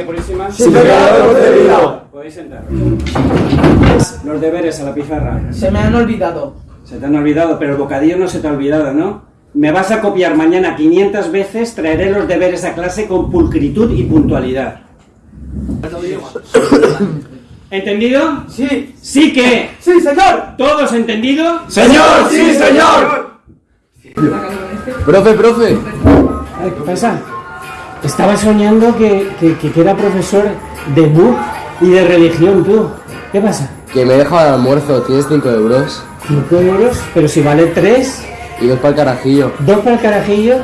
María Purísima? Sí, pecador concebido. Podéis sentar. Los deberes a la pizarra. Se me han olvidado. Se te han olvidado, pero el bocadillo no se te ha olvidado, ¿no? Me vas a copiar mañana 500 veces, traeré los deberes a clase con pulcritud y puntualidad. ¿Entendido? Sí. ¿Sí que? Sí, señor. ¿Todos entendido? Señor, sí, señor. Profe, profe. ¿Qué pasa? Estaba soñando que, que, que- era profesor de BUP y de religión, tú. ¿Qué pasa? Que me he dejado el almuerzo, tienes 5 euros. ¿5 euros? Pero si vale 3, Y dos para el carajillo. 2 para el carajillo.